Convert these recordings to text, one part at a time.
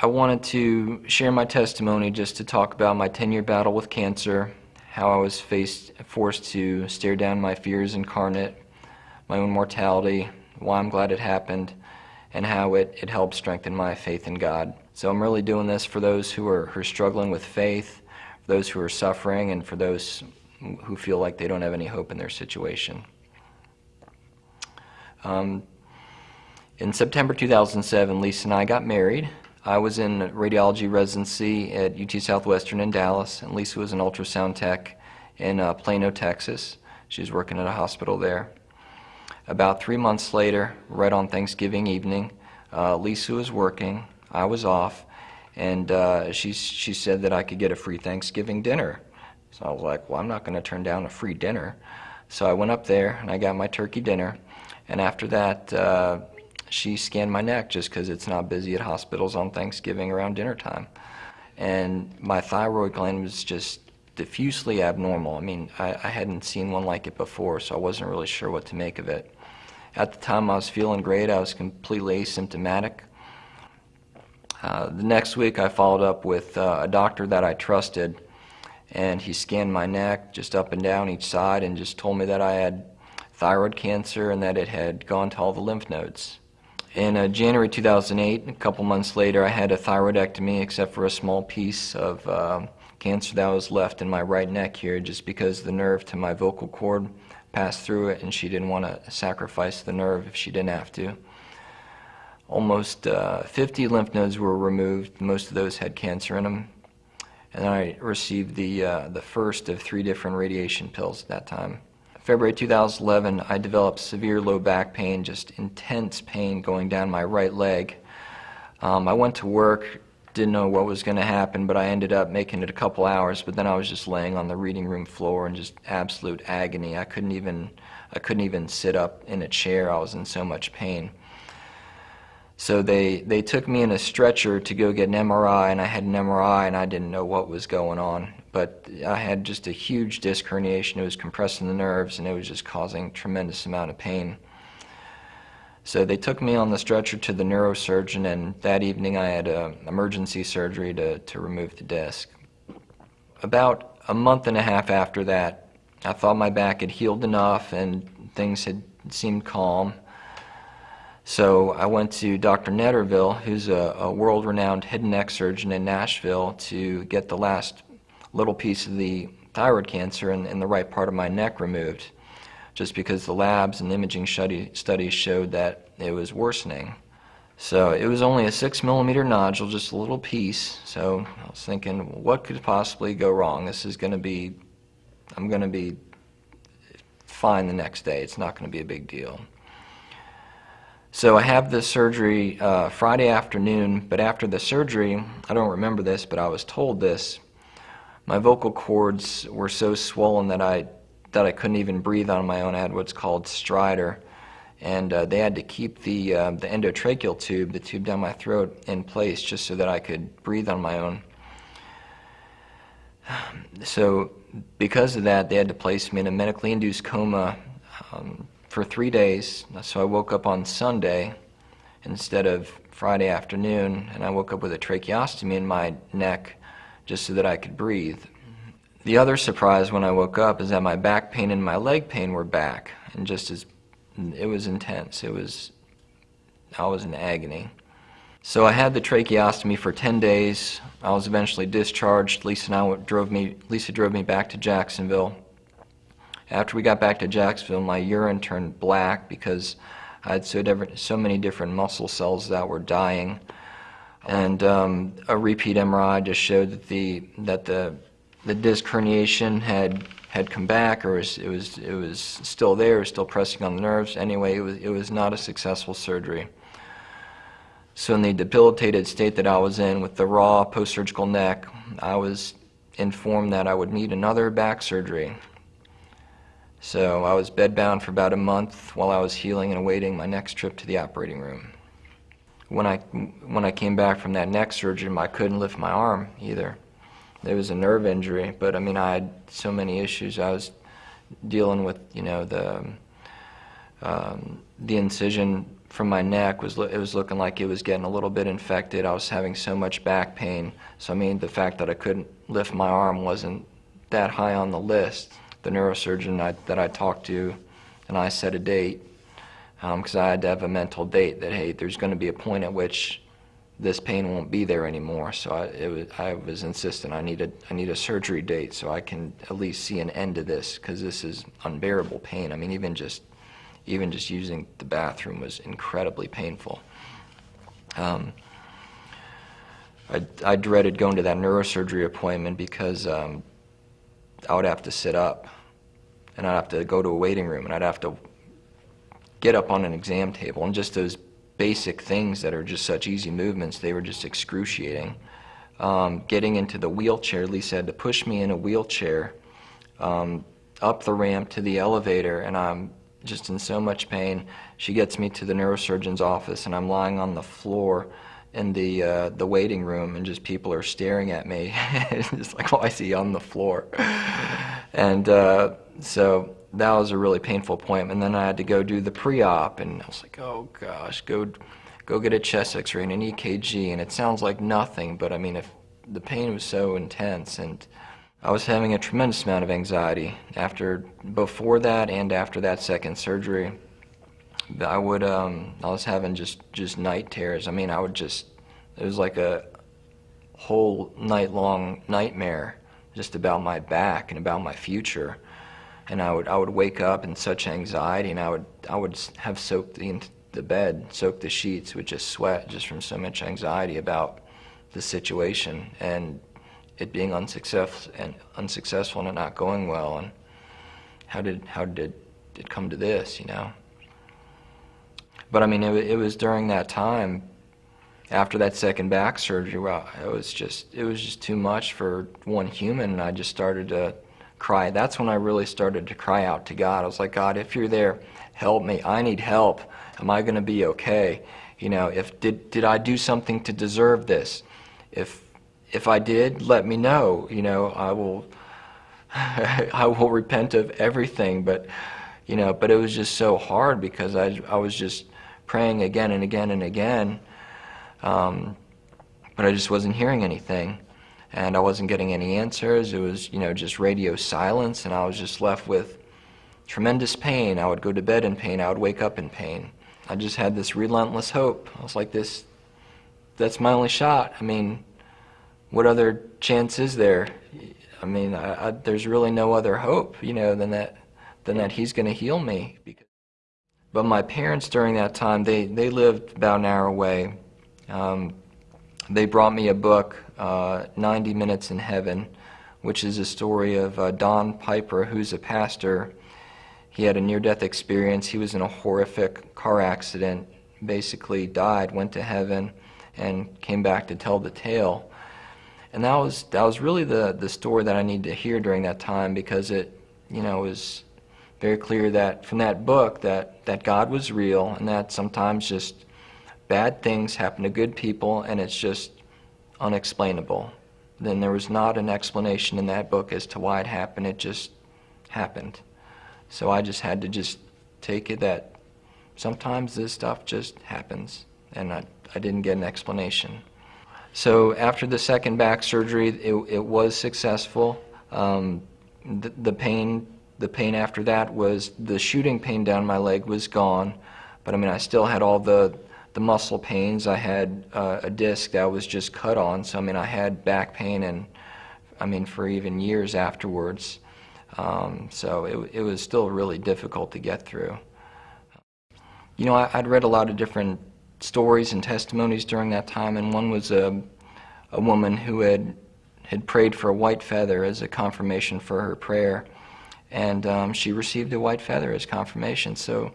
I wanted to share my testimony just to talk about my 10-year battle with cancer, how I was faced, forced to stare down my fears incarnate, my own mortality, why I'm glad it happened, and how it, it helped strengthen my faith in God. So I'm really doing this for those who are, who are struggling with faith, for those who are suffering, and for those who feel like they don't have any hope in their situation. Um, in September 2007, Lisa and I got married. I was in radiology residency at UT Southwestern in Dallas, and Lisa was an ultrasound tech in uh, Plano, Texas. She was working at a hospital there. About three months later, right on Thanksgiving evening, uh, Lisa was working, I was off, and uh, she, she said that I could get a free Thanksgiving dinner. So I was like, well, I'm not going to turn down a free dinner. So I went up there and I got my turkey dinner, and after that, uh, she scanned my neck just because it's not busy at hospitals on Thanksgiving around dinner time. And my thyroid gland was just diffusely abnormal. I mean, I, I, hadn't seen one like it before, so I wasn't really sure what to make of it. At the time, I was feeling great. I was completely asymptomatic. Uh, the next week, I followed up with uh, a doctor that I trusted, and he scanned my neck just up and down each side and just told me that I had thyroid cancer and that it had gone to all the lymph nodes. In uh, January 2008, a couple months later, I had a thyroidectomy except for a small piece of uh, cancer that was left in my right neck here just because the nerve to my vocal cord passed through it and she didn't want to sacrifice the nerve if she didn't have to. Almost uh, 50 lymph nodes were removed. Most of those had cancer in them. And I received the, uh, the first of three different radiation pills at that time. February 2011, I developed severe low back pain, just intense pain going down my right leg. Um, I went to work, didn't know what was going to happen, but I ended up making it a couple hours. But then I was just laying on the reading room floor in just absolute agony. I couldn't even, I couldn't even sit up in a chair. I was in so much pain. So they, they took me in a stretcher to go get an MRI, and I had an MRI, and I didn't know what was going on but I had just a huge disc herniation. It was compressing the nerves and it was just causing tremendous amount of pain. So they took me on the stretcher to the neurosurgeon and that evening I had a emergency surgery to, to remove the disc. About a month and a half after that, I thought my back had healed enough and things had seemed calm. So I went to Dr. Netterville, who's a, a world-renowned head and neck surgeon in Nashville, to get the last little piece of the thyroid cancer in, in the right part of my neck removed just because the labs and imaging studies showed that it was worsening. So it was only a six millimeter nodule, just a little piece. So I was thinking, what could possibly go wrong? This is going to be, I'm going to be fine the next day. It's not going to be a big deal. So I have the surgery uh, Friday afternoon, but after the surgery, I don't remember this, but I was told this my vocal cords were so swollen that I that I couldn't even breathe on my own. I had what's called stridor, and uh, they had to keep the uh, the endotracheal tube, the tube down my throat, in place just so that I could breathe on my own. So because of that, they had to place me in a medically induced coma um, for three days. So I woke up on Sunday instead of Friday afternoon, and I woke up with a tracheostomy in my neck just so that I could breathe. The other surprise when I woke up is that my back pain and my leg pain were back, and just as it was intense. It was, I was in agony. So I had the tracheostomy for 10 days. I was eventually discharged. Lisa and I drove me, Lisa drove me back to Jacksonville. After we got back to Jacksonville, my urine turned black because I had so, different, so many different muscle cells that were dying and um, a repeat MRI just showed that the that the the disc herniation had had come back, or was, it was it was still there, was still pressing on the nerves. Anyway, it was it was not a successful surgery. So in the debilitated state that I was in with the raw post-surgical neck, I was informed that I would need another back surgery. So I was bedbound for about a month while I was healing and awaiting my next trip to the operating room when I when I came back from that neck surgery, I couldn't lift my arm either. There was a nerve injury, but I mean I had so many issues. I was dealing with you know the um, the incision from my neck was it was looking like it was getting a little bit infected. I was having so much back pain. So I mean, the fact that I couldn't lift my arm wasn't that high on the list. The neurosurgeon I, that I talked to, and I set a date because I had to have a mental date that hey, there's going to be a point at which this pain won't be there anymore. So I, it was, I was insistent. I needed I need a surgery date so I can at least see an end to this because this is unbearable pain. I mean, even just even just using the bathroom was incredibly painful. Um, I, I dreaded going to that neurosurgery appointment because um, I would have to sit up and I'd have to go to a waiting room and I'd have to get up on an exam table and just those basic things that are just such easy movements, they were just excruciating. Um, getting into the wheelchair, Lisa had to push me in a wheelchair um, up the ramp to the elevator, and I'm just in so much pain. She gets me to the neurosurgeon's office, and I'm lying on the floor in the uh, the waiting room, and just people are staring at me. it's like, why I see on the floor? and uh, so that was a really painful. And then I had to go do the pre-op, and I was like, oh gosh, go go get a chest X-ray and an EKG. And it sounds like nothing, but I mean, if the pain was so intense, and I was having a tremendous amount of anxiety after before that and after that second surgery. I would um, I was having just just night terrors. I mean, I would just it was like a whole night long nightmare just about my back and about my future and I would I would wake up in such anxiety, and I would I would have soaked the the bed, soaked the sheets with just sweat, just from so much anxiety about the situation and it being unsuccessful and unsuccessful and it not going well, and how did how did it come to this, you know? But I mean, it, it was during that time, after that second back surgery, where it was just it was just too much for one human, and I just started to cry. That's when I really started to cry out to God. I was like, God, if you're there, help me. I need help. Am I going to be okay? You know, if did did I do something to deserve this? If if I did, let me know. You know, I will I will repent of everything. But you know, but it was just so hard because I I was just praying again and again and again. Um, but I just wasn't hearing anything and I wasn't getting any answers. It was, you know, just radio silence, and I was just left with tremendous pain. I would go to bed in pain. I would wake up in pain. I just had this relentless hope. I was like, this, that's my only shot. I mean, what other chance is there? I mean, I, I, there's really no other hope, you know, than that, than that he's going to heal me. But my parents during that time, they, they lived about an hour away. Um, they brought me a book, uh, 90 Minutes in Heaven, which is a story of uh, Don Piper, who's a pastor. He had a near death experience. He was in a horrific car accident, basically died, went to heaven, and came back to tell the tale. And that was, that was really the, the story that I needed to hear during that time because it, you know, was very clear that from that book that, that God was real and that sometimes just bad things happen to good people and it's just unexplainable. Then there was not an explanation in that book as to why it happened. It just happened. So I just had to just take it that sometimes this stuff just happens and I, I didn't get an explanation. So after the second back surgery, it, it was successful. Um, the, the pain, the pain after that was the shooting pain down my leg was gone, but I mean I still had all the the muscle pains. I had uh, a disc that was just cut on, so I mean I had back pain and I mean for even years afterwards. Um, so it, it was still really difficult to get through. You know, I, would read a lot of different stories and testimonies during that time, and one was a, a woman who had had prayed for a white feather as a confirmation for her prayer, and um, she received a white feather as confirmation. So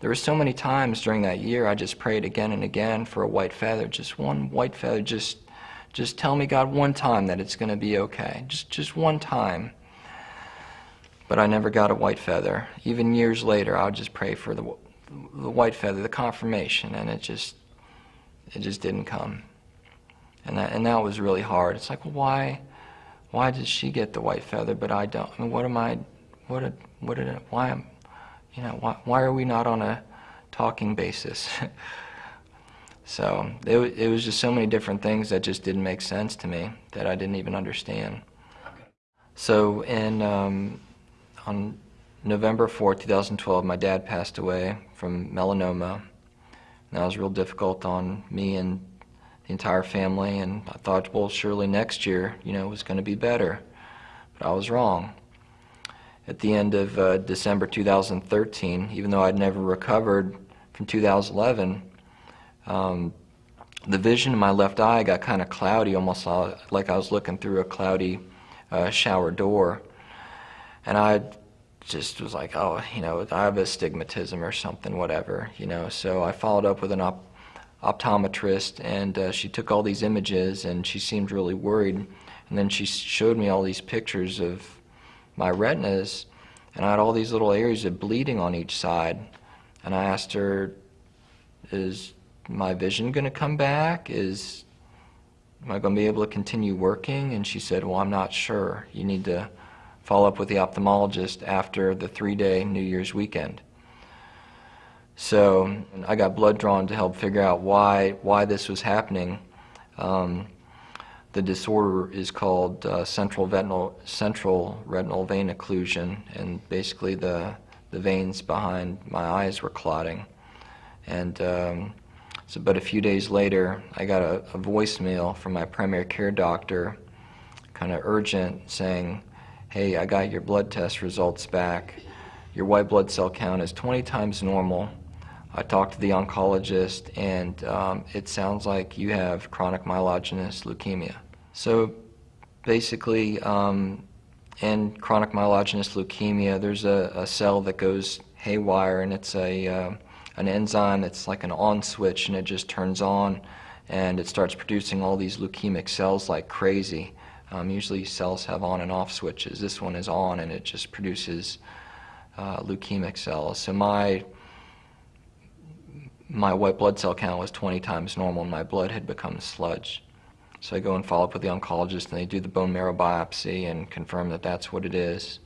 there were so many times during that year I just prayed again and again for a white feather, just one white feather, just just tell me God one time that it's going to be okay. Just just one time. But I never got a white feather. Even years later, I would just pray for the the white feather, the confirmation, and it just it just didn't come. And that and that was really hard. It's like, why why did she get the white feather but I don't? I mean, what am I what did what did why am you know, why, why are we not on a talking basis. so it, it was just so many different things that just didn't make sense to me that I didn't even understand. So in um, on November 4th, 2012, my dad passed away from melanoma. And that was real difficult on me and the entire family. And I thought, well, surely next year, you know, was going to be better. But I was wrong. At the end of uh, December 2013, even though I'd never recovered from 2011, um, the vision in my left eye got kind of cloudy, almost like I was looking through a cloudy uh, shower door. And I just was like, oh, you know, I have astigmatism or something, whatever, you know. So I followed up with an op- optometrist, and uh, she took all these images, and she seemed really worried. And then she showed me all these pictures of my retinas, and I had all these little areas of bleeding on each side. And I asked her, is my vision going to come back? Is am I going to be able to continue working? And she said, well, I'm not sure. You need to follow up with the ophthalmologist after the three-day New Year's weekend. So I got blood drawn to help figure out why why this was happening. Um, the disorder is called uh, central retinal central retinal vein occlusion, and basically the the veins behind my eyes were clotting. And um, so, but a few days later, I got a, a voicemail from my primary care doctor, kind of urgent, saying, "Hey, I got your blood test results back. Your white blood cell count is 20 times normal. I talked to the oncologist, and um, it sounds like you have chronic myelogenous leukemia." So, basically, um, in chronic myelogenous leukemia, there's a, a cell that goes haywire, and it's a uh, an enzyme that's like an on switch, and it just turns on, and it starts producing all these leukemic cells like crazy. Um, usually, cells have on and off switches. This one is on, and it just produces uh, leukemic cells. So my my white blood cell count was 20 times normal, and my blood had become sludge. So I go and follow up with the oncologist, and they do the bone marrow biopsy and confirm that that's what it is.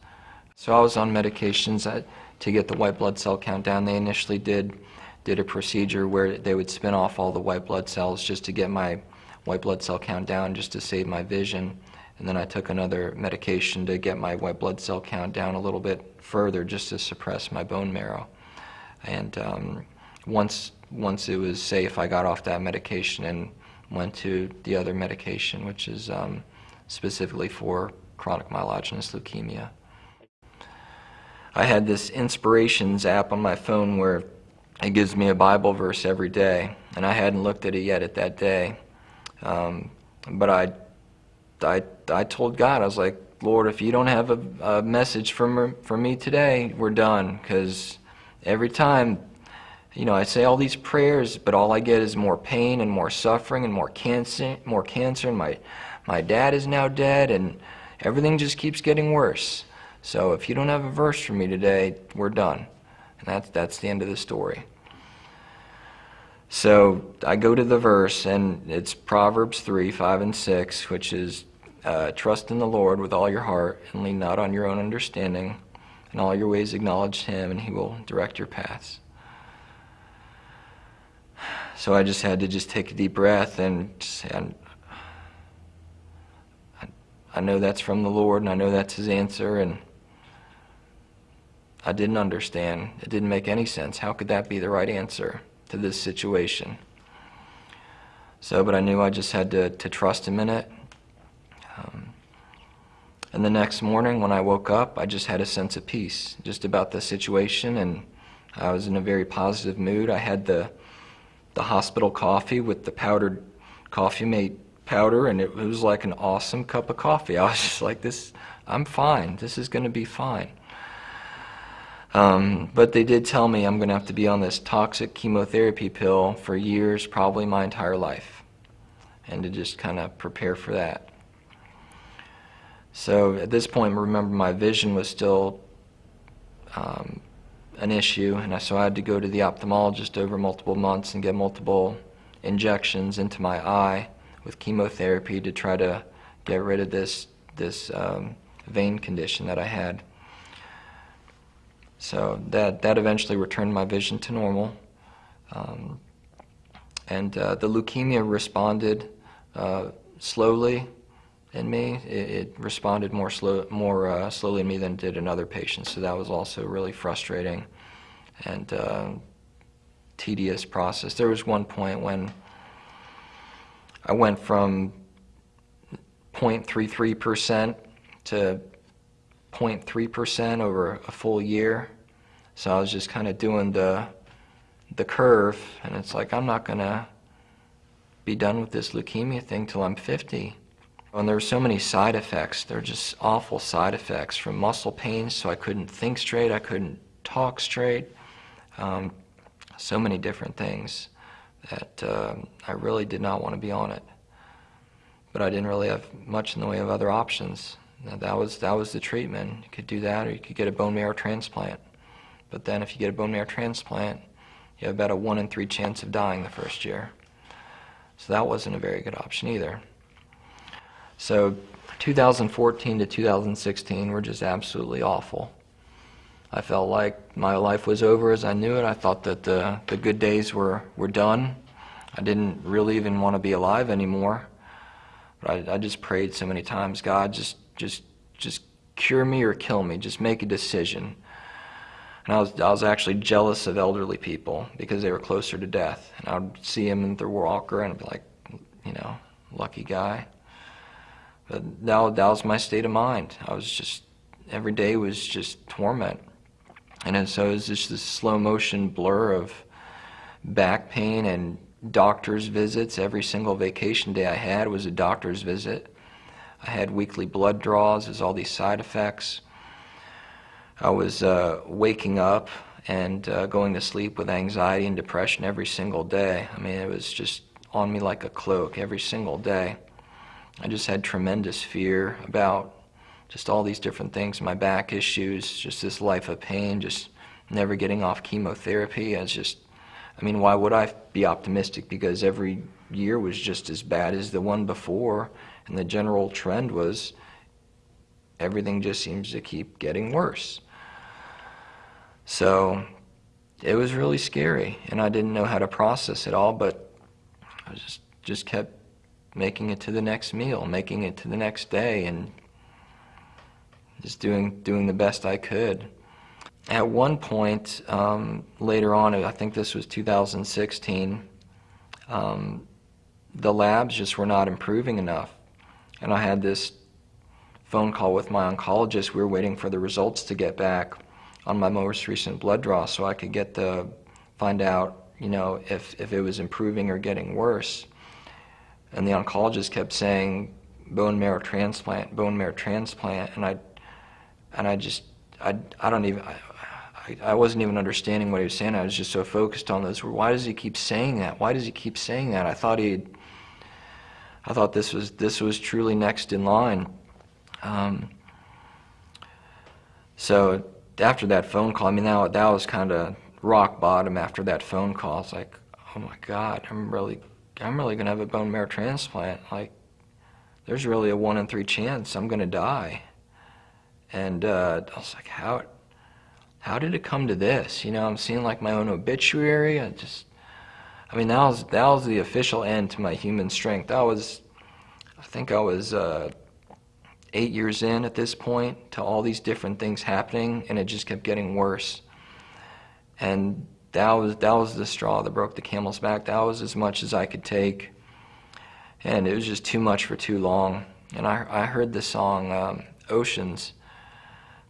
So I was on medications to get the white blood cell count down. They initially did did a procedure where they would spin off all the white blood cells just to get my white blood cell count down, just to save my vision. And then I took another medication to get my white blood cell count down a little bit further, just to suppress my bone marrow. And um, once once it was safe, I got off that medication and went to the other medication, which is um, specifically for chronic myelogenous leukemia. I had this Inspirations app on my phone where it gives me a Bible verse every day, and I hadn't looked at it yet at that day. Um, but I, I, I told God, I was like, Lord, if you don't have a, a message for, for me today, we're done. Because every time, you know, I say all these prayers, but all I get is more pain and more suffering and more cancer, more cancer. And my, my dad is now dead, and everything just keeps getting worse. So if you don't have a verse for me today, we're done. And that's, that's the end of the story. So I go to the verse, and it's Proverbs 3 5 and 6, which is uh, Trust in the Lord with all your heart, and lean not on your own understanding. In all your ways acknowledge Him, and He will direct your paths. So I just had to just take a deep breath and say, I, I know that's from the Lord, and I know that's His answer, and I didn't understand. It didn't make any sense. How could that be the right answer to this situation? So, but I knew I just had to, to trust him in it. Um, and the next morning when I woke up, I just had a sense of peace just about the situation, and I was in a very positive mood. I had the the hospital coffee with the powdered coffee mate powder, and it was like an awesome cup of coffee. I was just like, this, I'm fine. This is going to be fine. Um, but they did tell me I'm going to have to be on this toxic chemotherapy pill for years, probably my entire life, and to just kind of prepare for that. So at this point, remember, my vision was still um, an issue, and I, so I had to go to the ophthalmologist over multiple months and get multiple injections into my eye with chemotherapy to try to get rid of this this um, vein condition that I had. So that that eventually returned my vision to normal. Um, and uh, the leukemia responded uh, slowly in me. It, it responded more slow, more uh, slowly in me than it did in other patients. So that was also really frustrating and uh, tedious process. There was one point when I went from 0.33% to 0.3% over a full year. So I was just kind of doing the the curve, and it's like I'm not gonna be done with this leukemia thing till I'm 50. And there were so many side effects. They're just awful side effects from muscle pains, so I couldn't think straight, I couldn't talk straight. Um, so many different things that uh, I really did not want to be on it. But I didn't really have much in the way of other options. That was, that was the treatment. You could do that or you could get a bone marrow transplant. But then if you get a bone marrow transplant, you have about a 1 in 3 chance of dying the first year. So that wasn't a very good option either. So 2014 to 2016 were just absolutely awful. I felt like my life was over as I knew it. I thought that the, the good days were, were done. I didn't really even want to be alive anymore. But I, I just prayed so many times, God, just, just, just cure me or kill me. Just make a decision. And I was, I was actually jealous of elderly people because they were closer to death. And I would see them in their walker and I'd be like, you know, lucky guy. But that, that was my state of mind. I was just, every day was just torment. And so it was just this slow motion blur of back pain and doctor's visits. Every single vacation day I had was a doctor's visit. I had weekly blood draws, there's all these side effects. I was uh, waking up and uh, going to sleep with anxiety and depression every single day. I mean, it was just on me like a cloak every single day. I just had tremendous fear about just all these different things, my back issues, just this life of pain, just never getting off chemotherapy. I was just, I mean, why would I be optimistic? Because every year was just as bad as the one before, and the general trend was everything just seems to keep getting worse. So it was really scary, and I didn't know how to process it all, but I just, just kept making it to the next meal, making it to the next day, and just doing doing the best I could. At one point um, later on, I think this was 2016, um, the labs just were not improving enough, and I had this phone call with my oncologist. We were waiting for the results to get back on my most recent blood draw, so I could get the find out, you know, if if it was improving or getting worse. And the oncologist kept saying bone marrow transplant, bone marrow transplant, and I and I just, I, I don't even, I, I wasn't even understanding what he was saying. I was just so focused on this. Why does he keep saying that? Why does he keep saying that? I thought he, I thought this was this was truly next in line. Um, so after that phone call, I mean, that, that was kind of rock bottom. After that phone call, it's like, oh my God, I'm really, I'm really gonna have a bone marrow transplant. Like, there's really a one in three chance I'm gonna die. And uh, I was like, how, how did it come to this? You know, I'm seeing like my own obituary. I just, I mean, that was that was the official end to my human strength. That was, I think I was uh, eight years in at this point to all these different things happening, and it just kept getting worse. And that was that was the straw that broke the camel's back. That was as much as I could take, and it was just too much for too long. And I I heard the song um, Oceans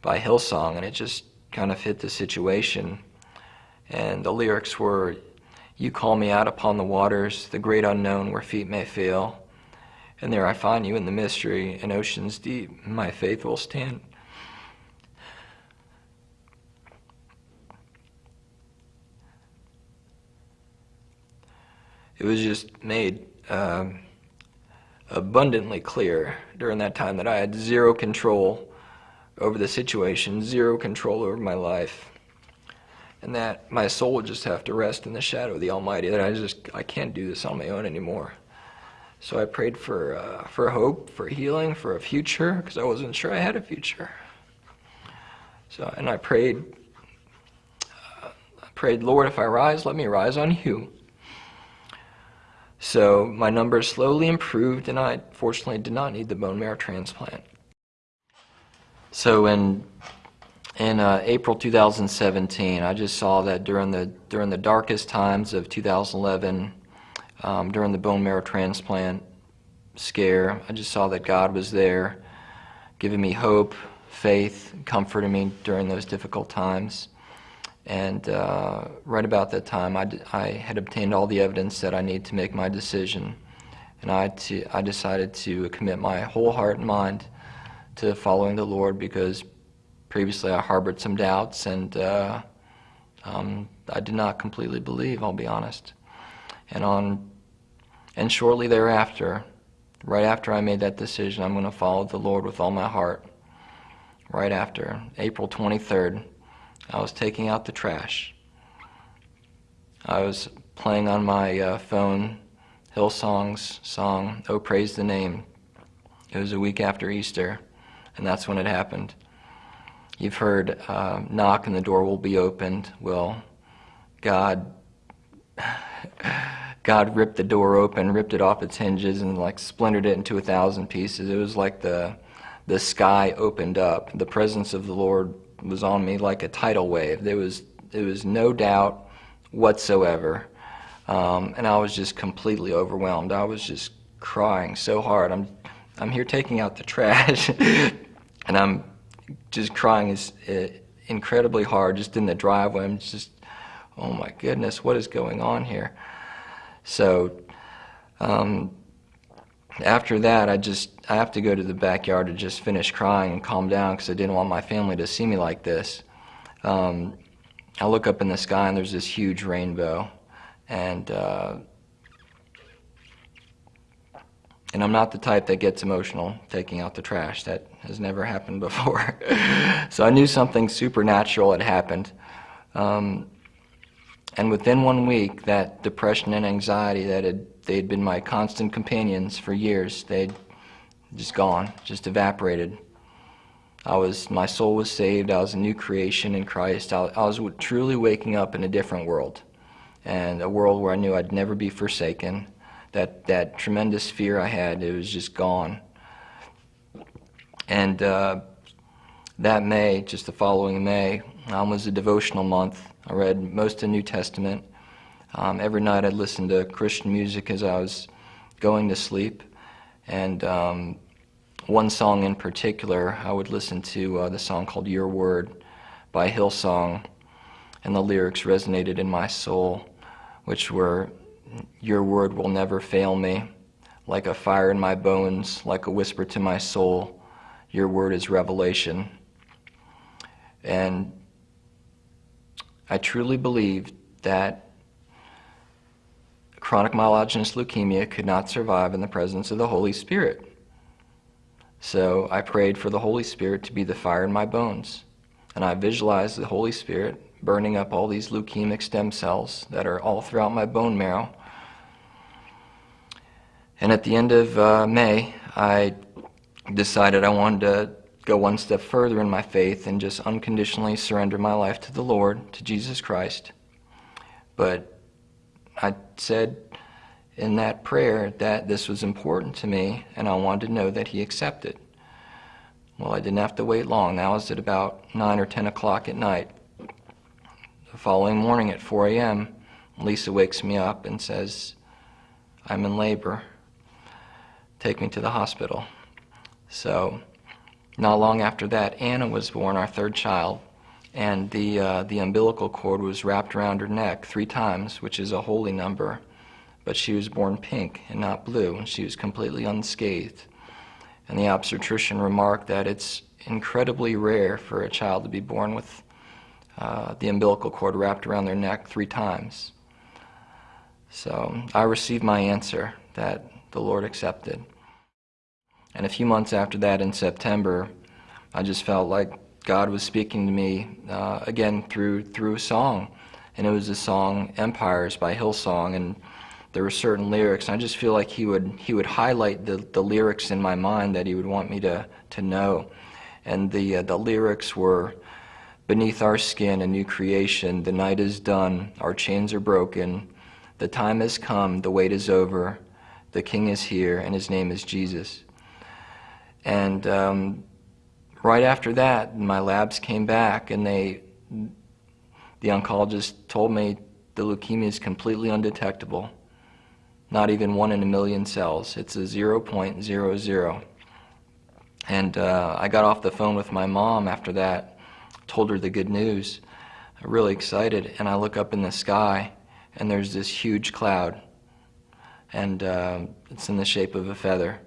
by Hillsong, and it just kind of fit the situation. And the lyrics were, You call me out upon the waters, the great unknown where feet may fail. And there I find you in the mystery, in oceans deep, my faith will stand. It was just made uh, abundantly clear during that time that I had zero control over the situation, zero control over my life, and that my soul would just have to rest in the shadow of the Almighty. That I just I can't do this on my own anymore. So I prayed for uh, for hope, for healing, for a future, because I wasn't sure I had a future. So and I prayed. Uh, I prayed, Lord, if I rise, let me rise on you. So my numbers slowly improved, and I fortunately did not need the bone marrow transplant. So in in uh, April 2017, I just saw that during the during the darkest times of 2011, um, during the bone marrow transplant scare, I just saw that God was there, giving me hope, faith, comforting me during those difficult times. And uh, right about that time, I, I had obtained all the evidence that I need to make my decision. And I, I decided to commit my whole heart and mind to following the Lord because previously I harbored some doubts and uh, um, I did not completely believe, I'll be honest. And, on, and shortly thereafter, right after I made that decision, I'm going to follow the Lord with all my heart. Right after, April 23rd, I was taking out the trash. I was playing on my uh, phone Hillsong's song, Oh Praise the Name. It was a week after Easter, and that's when it happened. You've heard, uh, knock and the door will be opened. Well, God, God ripped the door open, ripped it off its hinges, and like splintered it into a thousand pieces. It was like the, the sky opened up. The presence of the Lord was on me like a tidal wave. There was there was no doubt whatsoever, um, and I was just completely overwhelmed. I was just crying so hard. I'm I'm here taking out the trash, and I'm just crying is uh, incredibly hard just in the driveway. I'm just oh my goodness, what is going on here? So. Um, after that, I just I have to go to the backyard to just finish crying and calm down because I didn't want my family to see me like this. Um, I look up in the sky and there's this huge rainbow, and uh, and I'm not the type that gets emotional taking out the trash. That has never happened before. so I knew something supernatural had happened. Um, and within one week, that depression and anxiety that had they'd been my constant companions for years, they'd just gone, just evaporated. I was, my soul was saved. I was a new creation in Christ. I, I was truly waking up in a different world, and a world where I knew I'd never be forsaken. That that tremendous fear I had, it was just gone. And uh, that May, just the following May, um, was a devotional month. I read most of the New Testament. Um, every night I'd listen to Christian music as I was going to sleep. And um, one song in particular, I would listen to uh, the song called Your Word by Hillsong. And the lyrics resonated in my soul, which were, Your word will never fail me, like a fire in my bones, like a whisper to my soul. Your word is revelation. And I truly believed that chronic myelogenous leukemia could not survive in the presence of the Holy Spirit. So I prayed for the Holy Spirit to be the fire in my bones. And I visualized the Holy Spirit burning up all these leukemic stem cells that are all throughout my bone marrow. And at the end of uh, May, I decided I wanted to go one step further in my faith and just unconditionally surrender my life to the Lord, to Jesus Christ. But I said in that prayer that this was important to me and I wanted to know that he accepted. Well, I didn't have to wait long. That was at about 9 or 10 o'clock at night. The following morning at 4 a.m., Lisa wakes me up and says, I'm in labor. Take me to the hospital. So, not long after that, Anna was born, our third child and the, uh, the umbilical cord was wrapped around her neck three times, which is a holy number. But she was born pink and not blue, and she was completely unscathed. And the obstetrician remarked that it's incredibly rare for a child to be born with uh, the umbilical cord wrapped around their neck three times. So I received my answer that the Lord accepted. And a few months after that, in September, I just felt like God was speaking to me uh, again through through a song, and it was the song "Empires" by Hillsong, and there were certain lyrics. And I just feel like he would he would highlight the the lyrics in my mind that he would want me to to know, and the uh, the lyrics were, beneath our skin a new creation. The night is done, our chains are broken. The time has come, the wait is over. The King is here, and his name is Jesus. And um, right after that, my labs came back, and they, the oncologist told me the leukemia is completely undetectable. Not even one in a million cells. It's a 0.00. And uh, I got off the phone with my mom after that, told her the good news. Really excited, and I look up in the sky, and there's this huge cloud, and uh, it's in the shape of a feather.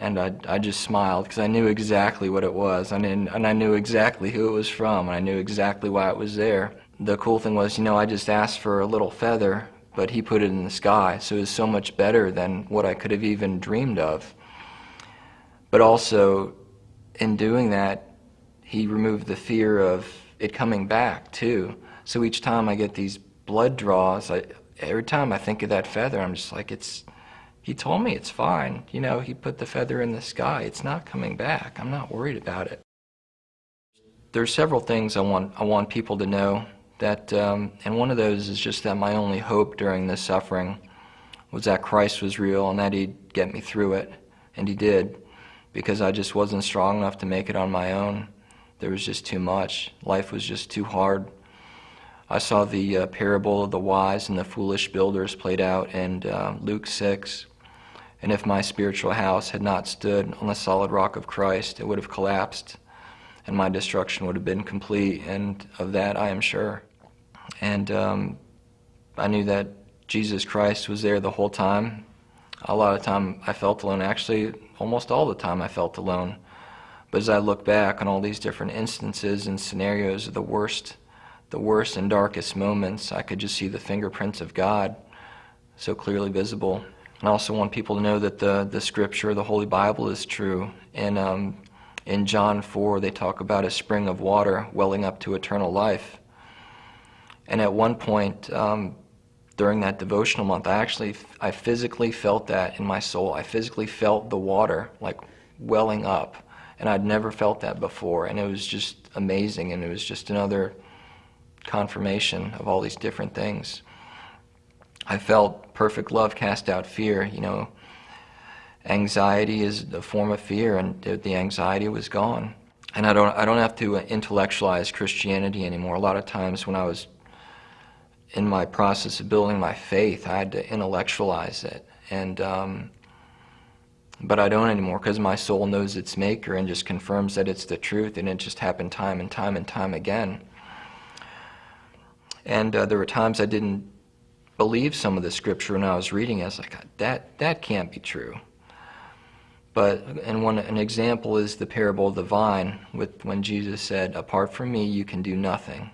And I, I just smiled because I knew exactly what it was, and, and I knew exactly who it was from, and I knew exactly why it was there. The cool thing was, you know, I just asked for a little feather, but he put it in the sky, so it was so much better than what I could have even dreamed of. But also, in doing that, he removed the fear of it coming back too. So each time I get these blood draws, I, every time I think of that feather, I'm just like, it's. He told me it's fine. You know, he put the feather in the sky. It's not coming back. I'm not worried about it. There's several things I want I want people to know that, um, and one of those is just that my only hope during this suffering was that Christ was real and that He'd get me through it, and He did because I just wasn't strong enough to make it on my own. There was just too much. Life was just too hard. I saw the uh, parable of the wise and the foolish builders played out in uh, Luke 6. And if my spiritual house had not stood on the solid rock of Christ, it would have collapsed, and my destruction would have been complete. And of that I am sure. And um, I knew that Jesus Christ was there the whole time. A lot of time I felt alone. Actually, almost all the time I felt alone. But as I look back on all these different instances and scenarios of the worst, the worst and darkest moments, I could just see the fingerprints of God so clearly visible. I also want people to know that the, the scripture, the Holy Bible, is true. And um, in John 4, they talk about a spring of water welling up to eternal life. And at one point, um, during that devotional month, I actually, I physically felt that in my soul. I physically felt the water like welling up, and I'd never felt that before, and it was just amazing, and it was just another confirmation of all these different things. I felt perfect love cast out fear, you know. Anxiety is a form of fear, and the anxiety was gone. And I don't, I don't have to intellectualize Christianity anymore. A lot of times when I was in my process of building my faith, I had to intellectualize it. And, um, but I don't anymore because my soul knows its maker and just confirms that it's the truth, and it just happened time and time and time again. And uh, there were times I didn't believe some of the scripture when I was reading it. I was like, that, that can't be true. But and one an example is the parable of the vine, with when Jesus said, "Apart from me, you can do nothing."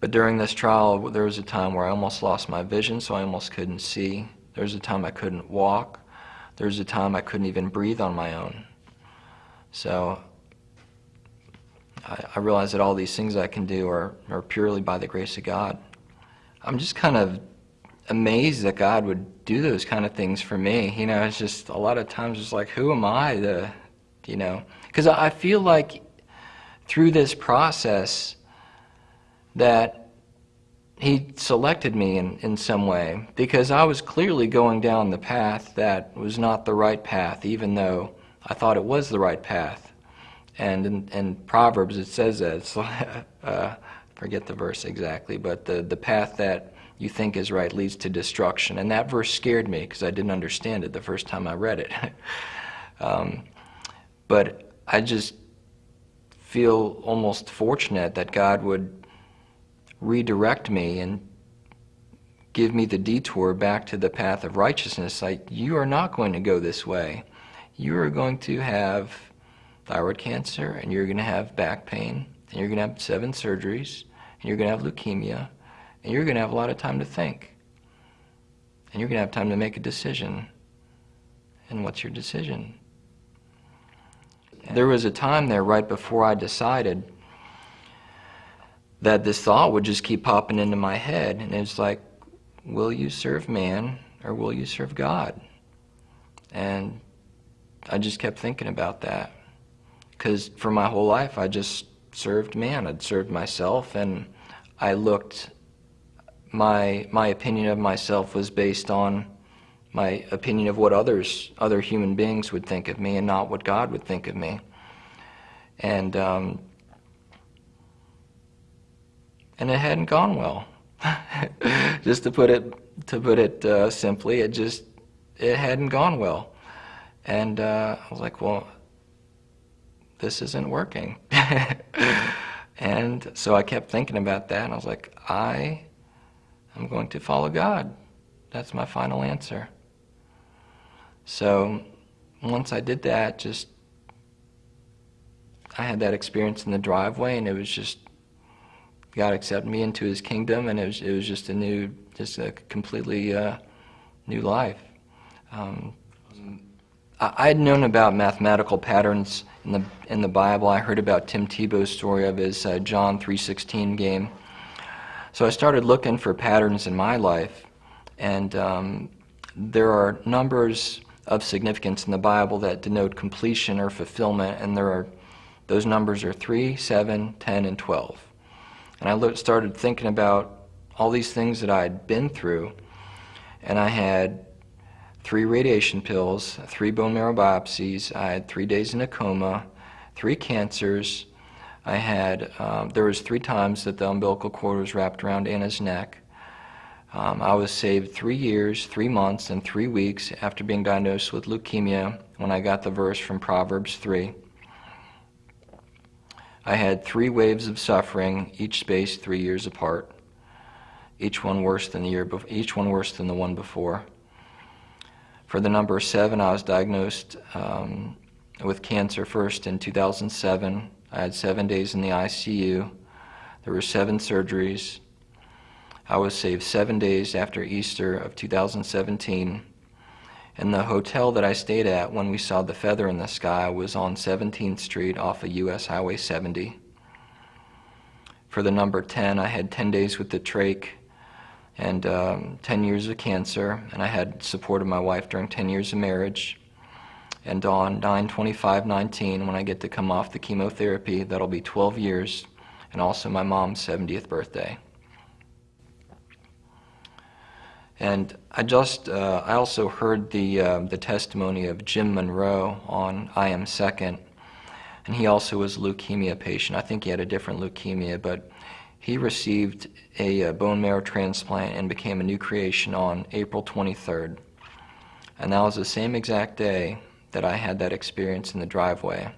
But during this trial, there was a time where I almost lost my vision, so I almost couldn't see. There was a time I couldn't walk. There was a time I couldn't even breathe on my own. So I, I realized that all these things I can do are, are purely by the grace of God. I'm just kind of amazed that God would do those kind of things for me. You know, it's just a lot of times it's like, who am I to, you know? Because I feel like through this process, that he selected me in, in some way because I was clearly going down the path that was not the right path, even though I thought it was the right path. And in, in Proverbs it says that. It's uh, forget the verse exactly, but the, the path that you think is right leads to destruction. And that verse scared me because I didn't understand it the first time I read it. um, but I just feel almost fortunate that God would redirect me and give me the detour back to the path of righteousness. Like, you are not going to go this way. You are going to have thyroid cancer, and you're going to have back pain, and you're going to have seven surgeries, and you're going to have leukemia, and you're going to have a lot of time to think. And you're going to have time to make a decision. And what's your decision? There was a time there right before I decided that this thought would just keep popping into my head. And it's like, will you serve man or will you serve God? And I just kept thinking about that. Because for my whole life, I just served man. I'd served myself, and I looked. My my opinion of myself was based on my opinion of what others, other human beings, would think of me, and not what God would think of me. And um, and it hadn't gone well. just to put it to put it uh, simply, it just it hadn't gone well. And uh, I was like, well, this isn't working. and so I kept thinking about that, and I was like, I am going to follow God. That's my final answer. So once I did that, just I had that experience in the driveway, and it was just God accepted me into His kingdom, and it was it was just a new, just a completely uh, new life. Um, I had known about mathematical patterns in the in the Bible. I heard about Tim Tebow's story of his uh, John 3:16 game. So I started looking for patterns in my life, and um, there are numbers of significance in the Bible that denote completion or fulfillment, and there are those numbers are 3, 7, 10, and 12. And I started thinking about all these things that I had been through, and I had three radiation pills, three bone marrow biopsies. I had three days in a coma, three cancers. I had, um, there was three times that the umbilical cord was wrapped around Anna's neck. Um, I was saved three years, three months, and three weeks after being diagnosed with leukemia when I got the verse from Proverbs 3. I had three waves of suffering, each spaced three years apart, each one worse than the year, each one worse than the one before. For the number seven, I was diagnosed um, with cancer first in 2007. I had seven days in the ICU. There were seven surgeries. I was saved seven days after Easter of 2017. And the hotel that I stayed at when we saw the feather in the sky was on 17th Street off of US Highway 70. For the number 10, I had 10 days with the trach and um, 10 years of cancer, and I had supported my wife during 10 years of marriage. And on 9-25-19, when I get to come off the chemotherapy, that'll be 12 years, and also my mom's 70th birthday. And I just, uh, I also heard the, uh, the testimony of Jim Monroe on I Am Second, and he also was a leukemia patient. I think he had a different leukemia, but he received a, a, bone marrow transplant and became a new creation on April 23rd. And that was the same exact day that I had that experience in the driveway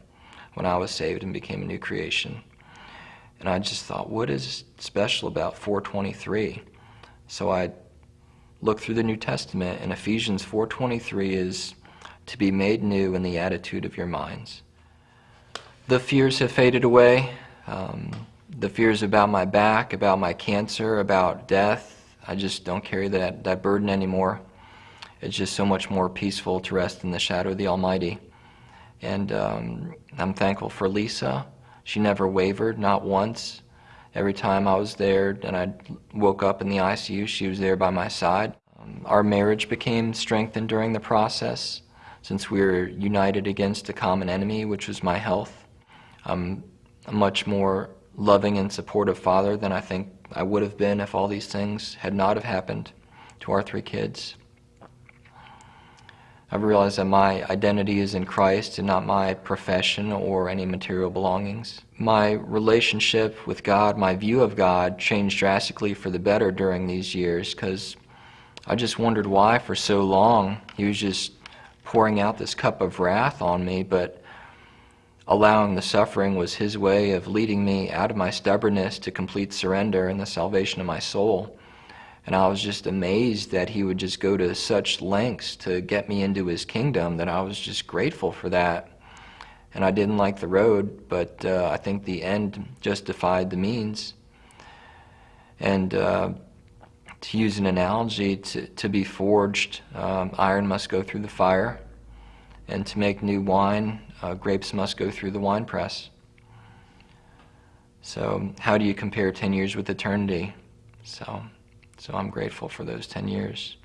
when I was saved and became a new creation. And I just thought, what is special about 423? So I looked through the New Testament, and Ephesians 4.23 is to be made new in the attitude of your minds. The fears have faded away. Um, the fears about my back, about my cancer, about death, I just don't carry that, that burden anymore. It's just so much more peaceful to rest in the shadow of the Almighty. And um, I'm thankful for Lisa. She never wavered, not once. Every time I was there and I woke up in the ICU, she was there by my side. Um, our marriage became strengthened during the process since we were united against a common enemy, which was my health. I'm much more loving and supportive father than I think I would have been if all these things had not have happened to our three kids. I've realized that my identity is in Christ and not my profession or any material belongings. My relationship with God, my view of God, changed drastically for the better during these years because I just wondered why for so long He was just pouring out this cup of wrath on me, but allowing the suffering was his way of leading me out of my stubbornness to complete surrender and the salvation of my soul. And I was just amazed that he would just go to such lengths to get me into his kingdom that I was just grateful for that. And I didn't like the road, but uh, I think the end justified the means. And uh, to use an analogy, to, to be forged, um, iron must go through the fire. And to make new wine, uh, grapes must go through the wine press. So how do you compare 10 years with eternity? So, so I'm grateful for those 10 years.